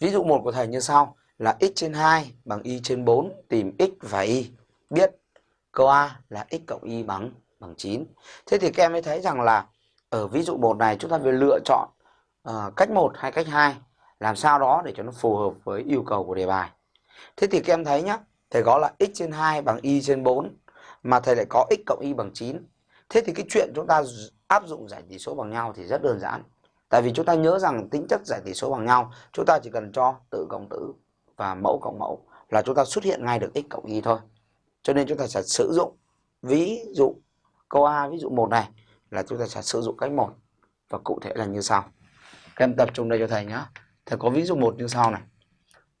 Ví dụ một của thầy như sau là x trên 2 bằng y trên 4 tìm x và y. Biết câu A là x cộng y bằng bằng 9. Thế thì các em mới thấy rằng là ở ví dụ một này chúng ta phải lựa chọn uh, cách 1 hay cách 2 làm sao đó để cho nó phù hợp với yêu cầu của đề bài. Thế thì các em thấy nhá, thầy có là x trên 2 bằng y trên 4 mà thầy lại có x cộng y bằng 9. Thế thì cái chuyện chúng ta áp dụng giải tỉ số bằng nhau thì rất đơn giản. Tại vì chúng ta nhớ rằng tính chất giải tỷ số bằng nhau, chúng ta chỉ cần cho tử cộng tử và mẫu cộng mẫu là chúng ta xuất hiện ngay được x cộng y thôi. Cho nên chúng ta sẽ sử dụng ví dụ câu A ví dụ 1 này là chúng ta sẽ sử dụng cách một và cụ thể là như sau. Các em tập trung đây cho thầy nhé. Thầy có ví dụ 1 như sau này.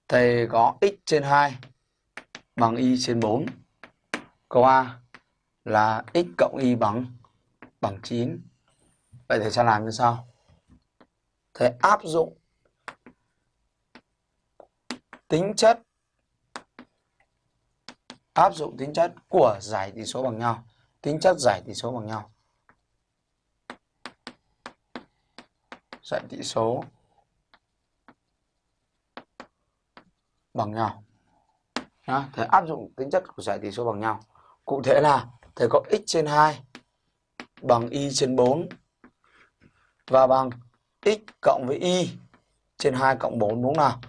Thầy có x trên 2 bằng y trên 4. Câu A là x cộng y bằng bằng 9. Vậy thầy sẽ làm như sau. Thầy áp dụng tính chất áp dụng tính chất của giải tỷ số bằng nhau. Tính chất giải tỷ số bằng nhau. Giải tỷ số bằng nhau. Đó, thầy áp dụng tính chất của giải tỷ số bằng nhau. Cụ thể là thầy có x trên 2 bằng y trên 4 và bằng x cộng với y trên 2 cộng 4 đúng không nào?